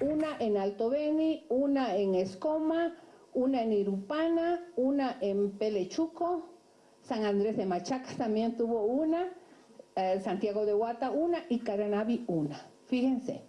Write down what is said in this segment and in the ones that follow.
una en Alto Beni, una en Escoma, una en Irupana, una en Pelechuco, San Andrés de Machaca también tuvo una, eh, Santiago de Huata una y Caranavi una. Fíjense.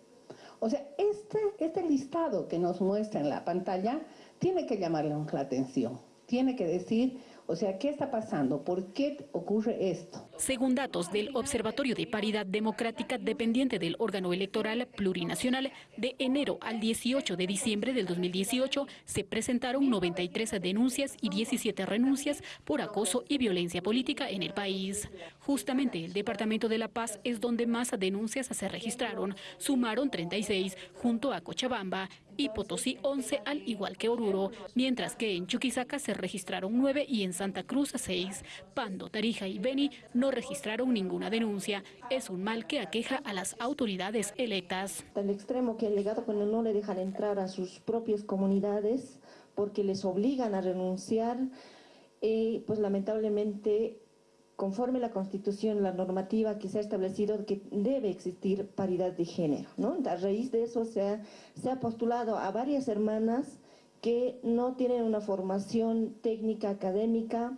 O sea, este, este listado que nos muestra en la pantalla tiene que llamarle la atención, tiene que decir o sea, ¿qué está pasando? ¿Por qué ocurre esto? Según datos del Observatorio de Paridad Democrática dependiente del órgano electoral plurinacional, de enero al 18 de diciembre del 2018 se presentaron 93 denuncias y 17 renuncias por acoso y violencia política en el país. Justamente el Departamento de La Paz es donde más denuncias se registraron, sumaron 36 junto a Cochabamba y Potosí 11 al igual que Oruro, mientras que en Chuquisaca se registraron 9 y en Santa Cruz 6. Pando, Tarija y Beni no registraron ninguna denuncia. Es un mal que aqueja a las autoridades electas. Al extremo que el legado cuando no le dejan entrar a sus propias comunidades porque les obligan a renunciar, eh, pues lamentablemente conforme la Constitución, la normativa que se ha establecido que debe existir paridad de género. ¿no? A raíz de eso se ha, se ha postulado a varias hermanas que no tienen una formación técnica académica,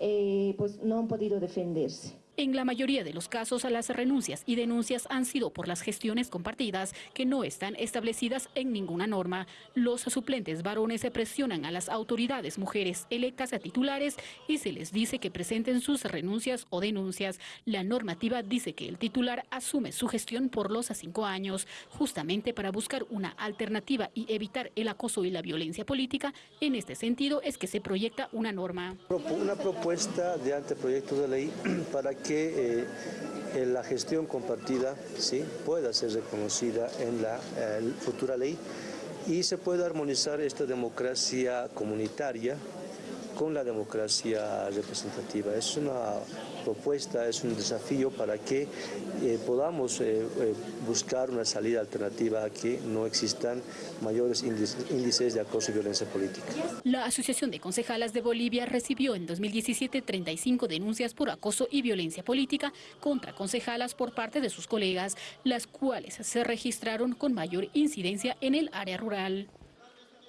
eh, pues no han podido defenderse. En la mayoría de los casos, las renuncias y denuncias han sido por las gestiones compartidas que no están establecidas en ninguna norma. Los suplentes varones se presionan a las autoridades mujeres electas a titulares y se les dice que presenten sus renuncias o denuncias. La normativa dice que el titular asume su gestión por los cinco años, justamente para buscar una alternativa y evitar el acoso y la violencia política. En este sentido es que se proyecta una norma. Una propuesta de anteproyecto de ley para eh, la gestión compartida ¿sí? pueda ser reconocida en la futura ley y se pueda armonizar esta democracia comunitaria con la democracia representativa. Es una propuesta, es un desafío para que eh, podamos eh, eh, buscar una salida alternativa a que no existan mayores índices de acoso y violencia política. La Asociación de Concejalas de Bolivia recibió en 2017 35 denuncias por acoso y violencia política contra concejalas por parte de sus colegas, las cuales se registraron con mayor incidencia en el área rural.